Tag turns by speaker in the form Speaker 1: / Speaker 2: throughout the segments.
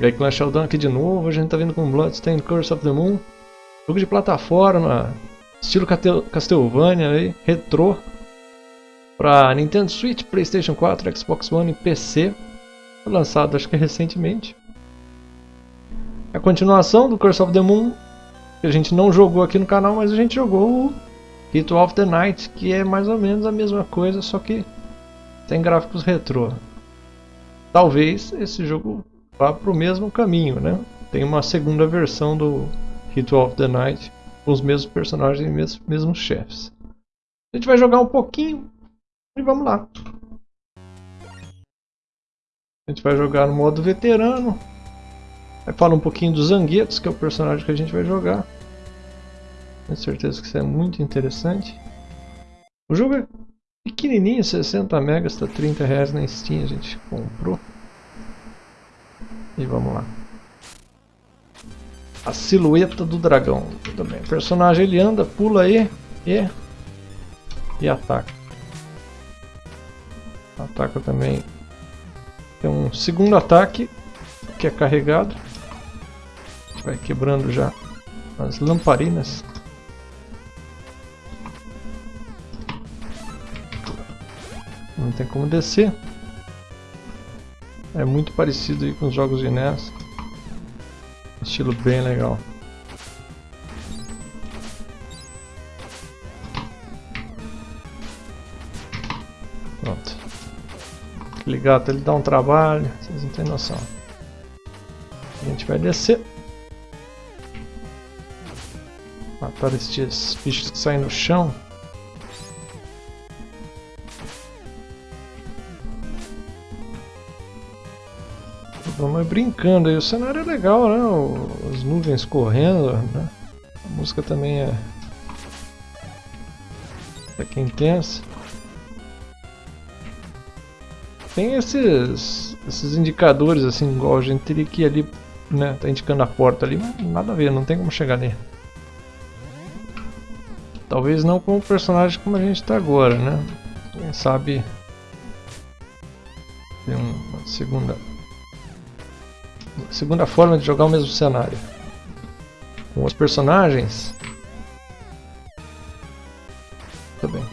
Speaker 1: E aí Clash Sheldon aqui de novo, a gente tá vindo com Bloodstained Curse of the Moon. Jogo de plataforma, estilo Castlevania aí, retrô. Pra Nintendo Switch, Playstation 4, Xbox One e PC. Lançado acho que recentemente. A continuação do Curse of the Moon, que a gente não jogou aqui no canal, mas a gente jogou o Ritual of the Night, que é mais ou menos a mesma coisa, só que tem gráficos retrô. Talvez esse jogo vá para o mesmo caminho, né? Tem uma segunda versão do Ritual of the Night, com os mesmos personagens e mesmos, mesmos chefes. A gente vai jogar um pouquinho e vamos lá. A gente vai jogar no modo veterano. Aí fala um pouquinho dos Zanguetos, que é o personagem que a gente vai jogar. Tenho certeza que isso é muito interessante. O jogo é pequenininho, 60 megas, está 30 reais na Steam, a gente comprou. E vamos lá. A silhueta do dragão. Bem. O personagem ele anda, pula aí e, e ataca. Ataca também. Tem um segundo ataque que é carregado. Vai quebrando já as lamparinas. Não tem como descer. É muito parecido com os jogos de NES. Estilo bem legal. Pronto. Aquele gato ele dá um trabalho, vocês não têm noção. A gente vai descer. Matar estes bichos que saem no chão. Vamos brincando aí. O cenário é legal, né? As nuvens correndo, né? A música também é... É que intensa. Tem esses, esses indicadores assim, igual a gente teria que ir ali, né? Tá indicando a porta ali, mas nada a ver, não tem como chegar nele. Talvez não com o personagem como a gente está agora, né? Quem sabe tem uma segunda segunda forma de jogar o mesmo cenário. Com os personagens. Tudo bem.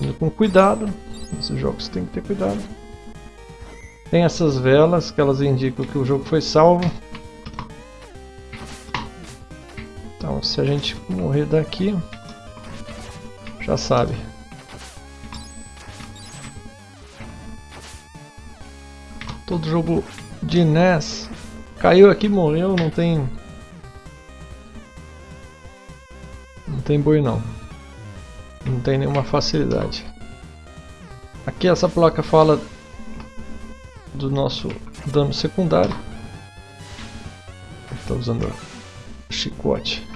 Speaker 1: Indo com cuidado. Nesses jogos tem que ter cuidado. Tem essas velas que elas indicam que o jogo foi salvo. Então se a gente morrer daqui, já sabe. Todo jogo de NES caiu aqui, morreu, não tem... Não tem boi não. Não tem nenhuma facilidade. Aqui essa placa fala do nosso dano secundário. Está usando chicote.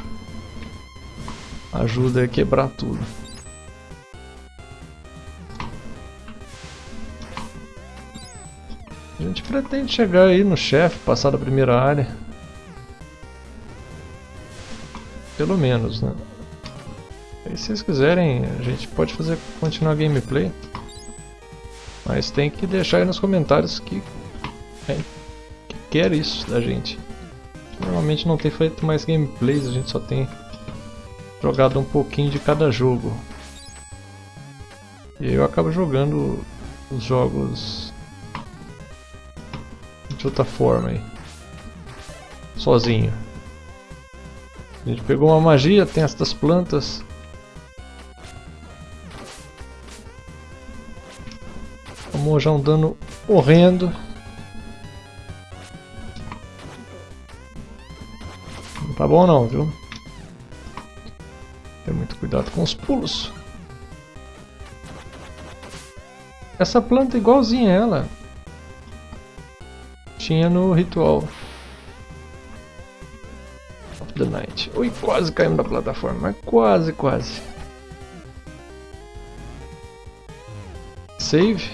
Speaker 1: Ajuda a quebrar tudo. Gente pretende chegar aí no chefe, passar da primeira área. Pelo menos, né? E se vocês quiserem, a gente pode fazer continuar a gameplay. Mas tem que deixar aí nos comentários que, é, que quer isso da gente. Normalmente não tem feito mais gameplays, a gente só tem jogado um pouquinho de cada jogo. E eu acabo jogando os jogos de outra forma aí. Sozinho. A gente pegou uma magia, tem estas plantas. Tomou já um dano horrendo. Não tá bom não, viu? Ter muito cuidado com os pulos. Essa planta é igualzinha a ela tinha no ritual of the night. Ui, quase caímos da plataforma, quase, quase. Save.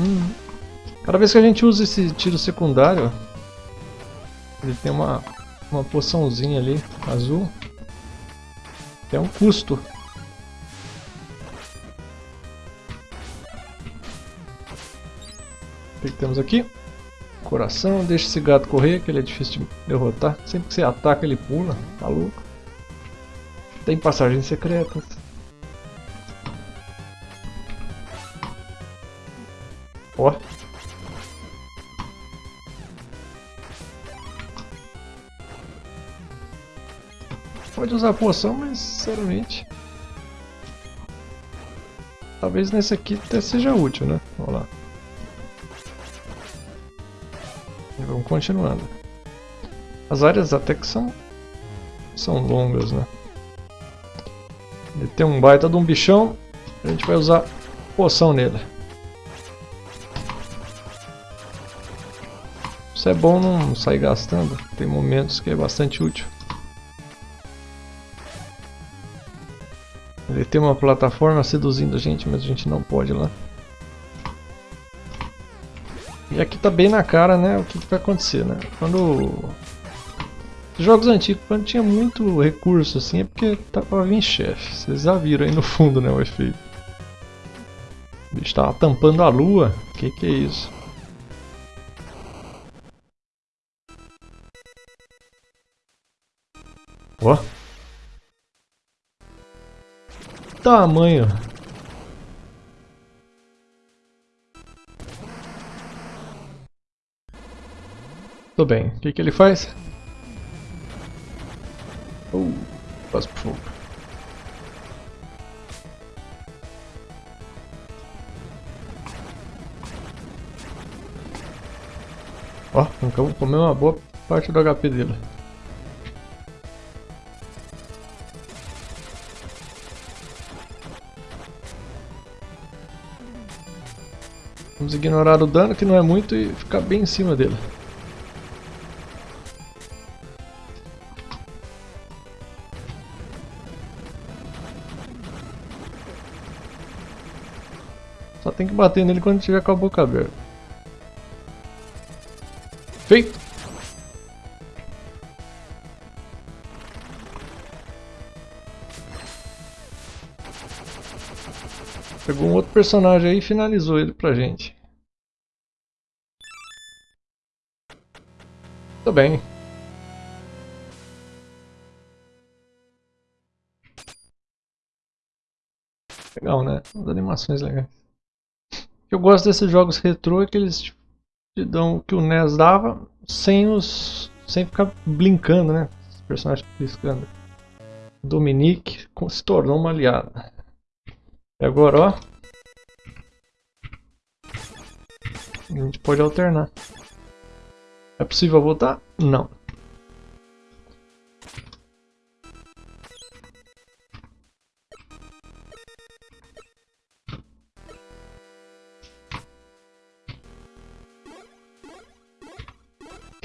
Speaker 1: Hum. Cada vez que a gente usa esse tiro secundário, ele tem uma, uma poçãozinha ali, azul. É um custo. Que, que temos aqui? Coração, deixa esse gato correr, que ele é difícil de derrotar. Sempre que você ataca ele pula, tá louco. Tem passagens secretas. Ó. Pode usar poção, mas sinceramente... Talvez nesse aqui até seja útil, né? Continuando. As áreas até que são, são longas, né? Ele tem um baita de um bichão, a gente vai usar poção nele. Isso é bom não sair gastando, tem momentos que é bastante útil. Ele tem uma plataforma seduzindo a gente, mas a gente não pode ir lá. E aqui tá bem na cara, né, o que, que vai acontecer, né? Quando... Jogos antigos, quando tinha muito recurso assim, é porque tava pra vir chefe. Vocês já viram aí no fundo, né, o efeito. O bicho tampando a lua. Que que é isso? Ó. Tamanho. Tudo bem. O que, que ele faz? Uh, passa por fogo. Ó, então comeu uma boa parte do HP dele. Vamos ignorar o dano, que não é muito, e ficar bem em cima dele. Tem que bater nele quando tiver com a boca aberta. Feito! Pegou um outro personagem aí e finalizou ele pra gente. Tudo bem. Legal, né? As animações legais. Eu gosto desses jogos retrô é que eles te dão o que o NES dava sem os. sem ficar blincando, né? Os personagens piscando. Dominique se tornou uma aliada. E agora, ó. A gente pode alternar. É possível voltar? Não.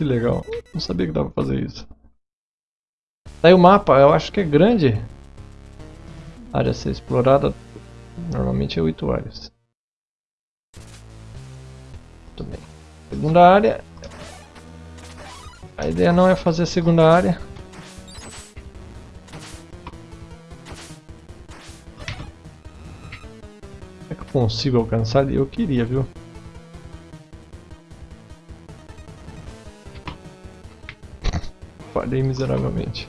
Speaker 1: Que legal. Não sabia que dava pra fazer isso. Tá aí o mapa, eu acho que é grande. área a ser explorada Normalmente é 8 áreas. Muito bem. Segunda área. A ideia não é fazer a segunda área. É que eu consigo alcançar? Eu queria, viu? Falhei miseravelmente.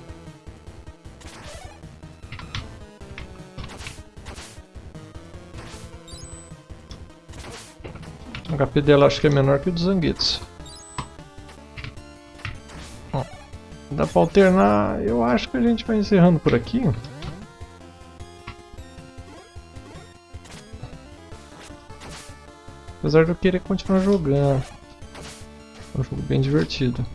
Speaker 1: O HP dela acho que é menor que o dos Zanguetos. Dá pra alternar, eu acho que a gente vai encerrando por aqui. Apesar de eu querer continuar jogando. É um jogo bem divertido.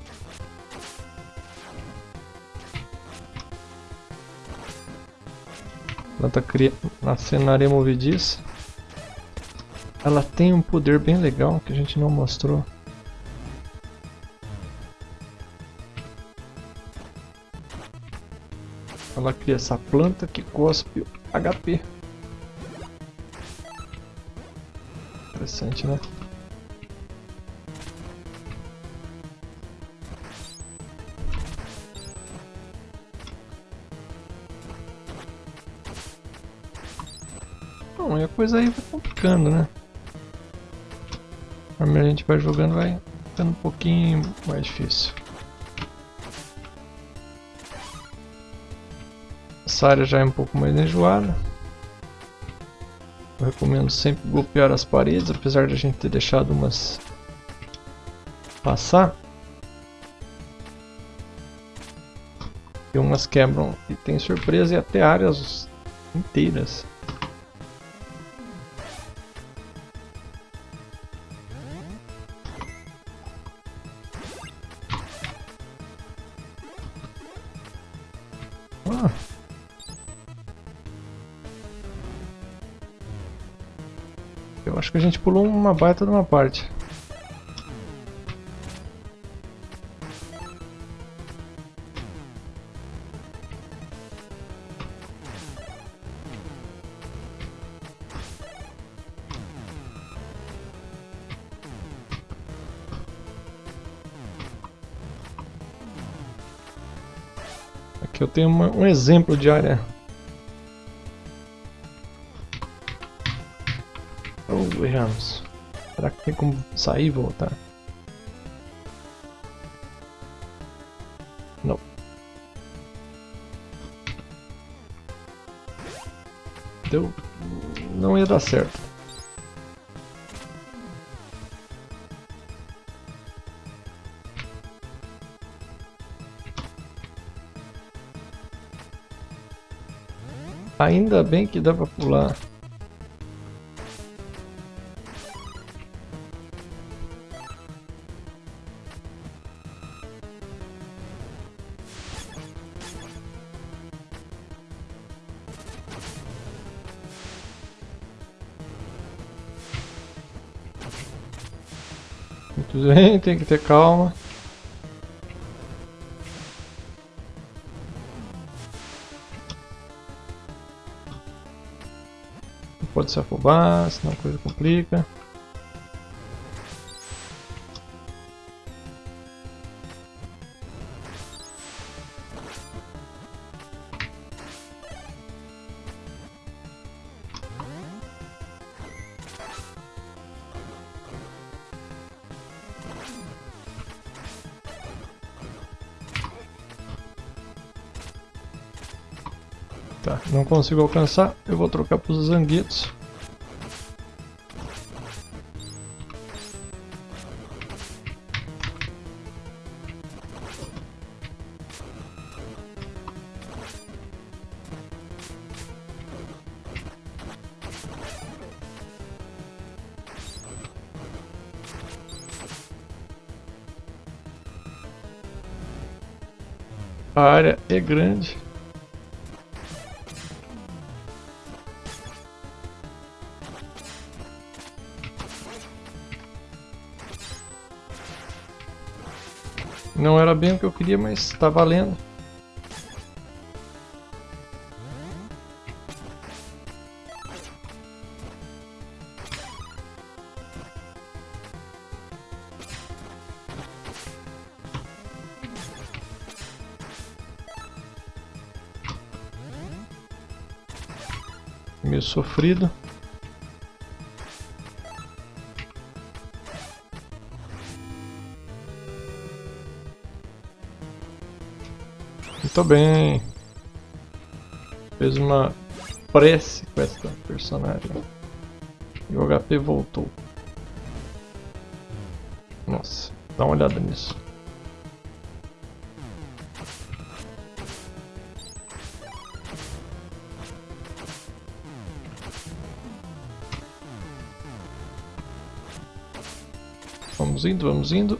Speaker 1: Planta cria na cenária movediça. Ela tem um poder bem legal que a gente não mostrou. Ela cria essa planta que cospe HP. Interessante, né? A coisa aí vai complicando, né? Conforme a gente vai jogando, vai ficando um pouquinho mais difícil. Essa área já é um pouco mais enjoada. Eu recomendo sempre golpear as paredes, apesar de a gente ter deixado umas passar. E umas quebram e tem surpresa e até áreas inteiras. Eu acho que a gente pulou uma baita de uma parte. Aqui eu tenho uma, um exemplo de área. Tem como sair e voltar? Não. Deu... Não ia dar certo. Ainda bem que dá pra pular. Tem que ter calma. pode se afobar, senão a coisa complica. Tá, não consigo alcançar, eu vou trocar para os zanguetos. A área é grande. Não era bem o que eu queria, mas está valendo. Meio sofrido. Muito bem. Fez uma prece com essa personagem. E o HP voltou. Nossa, dá uma olhada nisso. Vamos indo, vamos indo.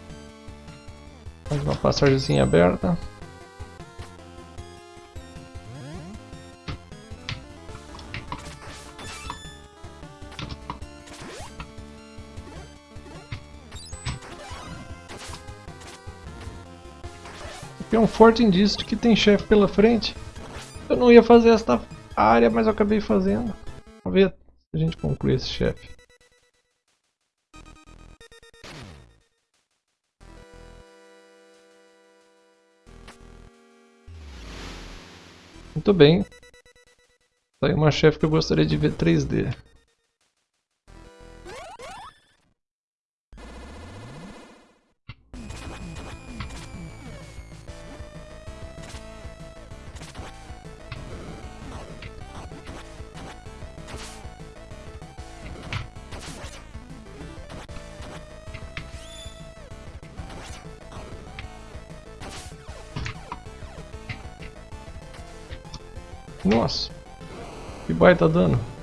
Speaker 1: Mais uma passagemzinha aberta. Forte indício de que tem chefe pela frente. Eu não ia fazer esta área, mas eu acabei fazendo. Vamos ver se a gente conclui esse chefe. Muito bem. Tá aí uma chefe que eu gostaria de ver 3D. Nossa, que baita dano.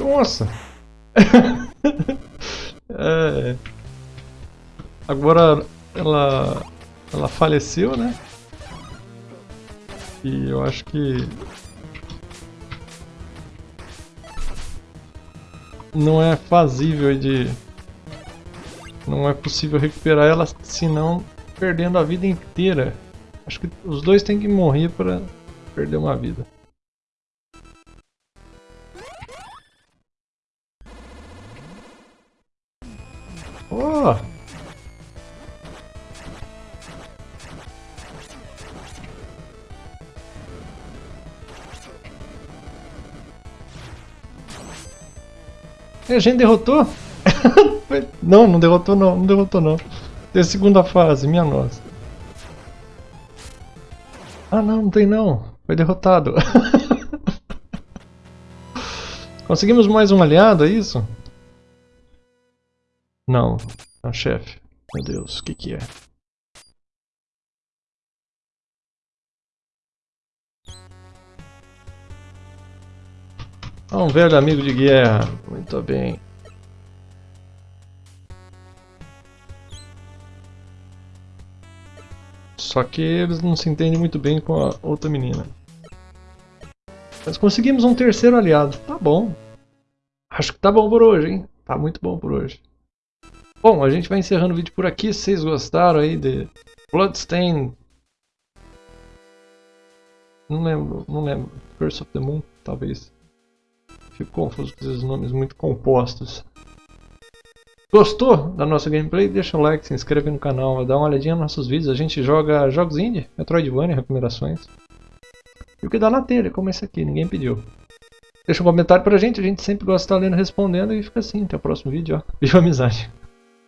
Speaker 1: Nossa! é... Agora ela, ela faleceu, né? E eu acho que... Não é fazível de... Não é possível recuperar ela, senão perdendo a vida inteira. Acho que os dois têm que morrer para perder uma vida. Oh! A gente derrotou? não, não derrotou não, não derrotou não. Tem a segunda fase, minha nossa. Ah não, não tem não. Foi derrotado. Conseguimos mais um aliado, é isso? Não, não, chefe. Meu Deus, o que que é? Ah, um velho amigo de guerra. Muito bem. Só que eles não se entendem muito bem com a outra menina. Mas conseguimos um terceiro aliado. Tá bom. Acho que tá bom por hoje, hein? Tá muito bom por hoje. Bom, a gente vai encerrando o vídeo por aqui. Se vocês gostaram aí de Bloodstain... Não lembro, não lembro. Curse of the Moon, talvez. Fico confuso com esses nomes muito compostos. Gostou da nossa gameplay? Deixa o like, se inscreve no canal, dá uma olhadinha nos nossos vídeos. A gente joga jogos indie, Metroidvania, recomendações. E o que dá na telha, como esse aqui, ninguém pediu. Deixa um comentário pra gente, a gente sempre gosta de estar lendo respondendo e fica assim. Até o próximo vídeo, ó. Viva a amizade!